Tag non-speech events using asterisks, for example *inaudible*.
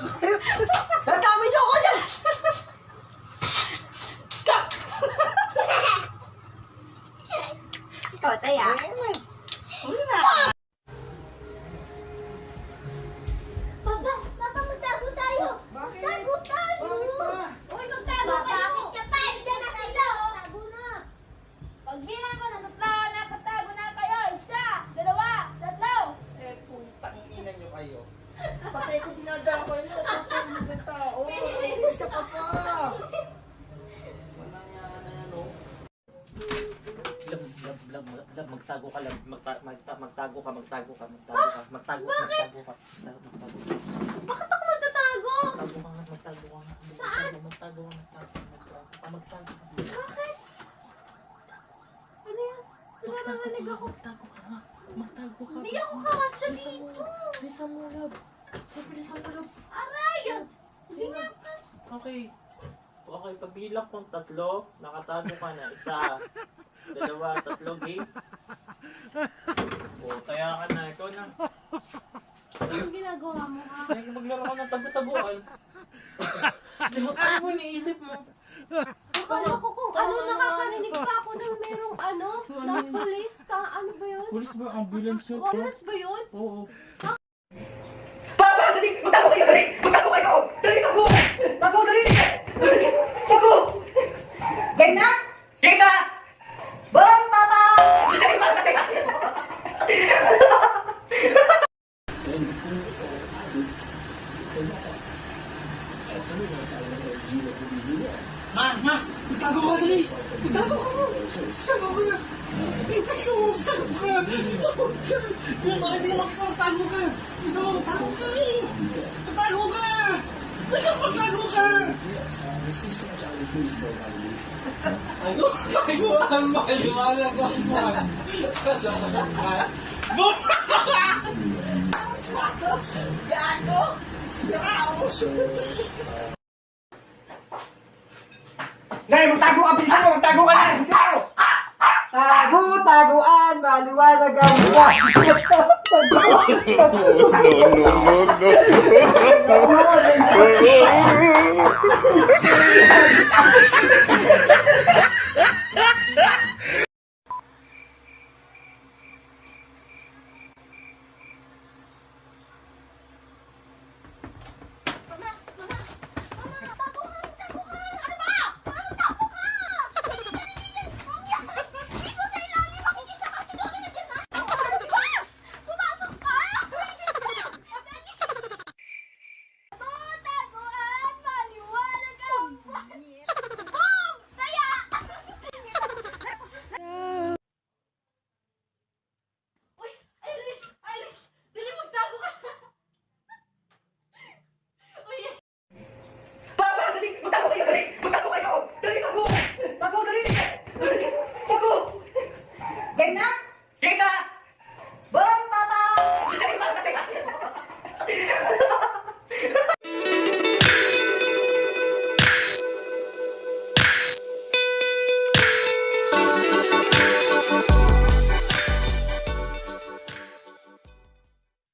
*laughs* Nadami niyo ako yan! Kak! Ikaw, taya. Pa. Walang yan na oh. Lab, lab, lab, lab, magtago ka lang, magta, magta, magtago ka, magtago ka, magtago ka, magtago, magtago ka, magtago, magtago ka, Bakit ako magtatago? magtago ka nga, magtago ka nga, Saan? magtago, magtago, magtago, magtago ka, magtago ka, Bakit? Ano yan? Nararanig ako. magtago ka nga, magtago ka, Hindi ako kakasya dito. bilisan mo, lab, Sa bilisan mo, lab, Aray! Hindi nga. Okay, okay, pagbilang kong tatlo, nakatago ka na, isa, *laughs* dalawa, tatlo, game, o, kaya ka na, ikaw na, Anong ginagawa mo, ha? Ay, maglaro ka ng tagu-taguan. Di ba kaya mo iniisip mo? Akala ko kung ano, nakakarinig pa ako ng merong ano, na police. Ka, ano ba yun? Pulis ba? Ambulance yun? Walas ba yun? Oo. Papa, dali! Magtago kayo! Dali! Magtago kayo! Dali, tago! Tago, dali! Tago! Game na? Game na! Bang, Papa! Dali, Papa! Ma, ma! Tago ka dali! Tago ka mo! Tago ka na! Tago ka! Tago ka! Kung bakit di makita ang tago ka? Gusto mo tago ka eh! Tago ka! Gusto mo tago ka! Tago? Tago ang maliwanag ang buwan! Bum! Gago! Dali, magtago ka! Bilisan mo! Magtago ka na! Bilisan mo! Tago, taguan, maliwanag ang buwan. Pumasok *laughs*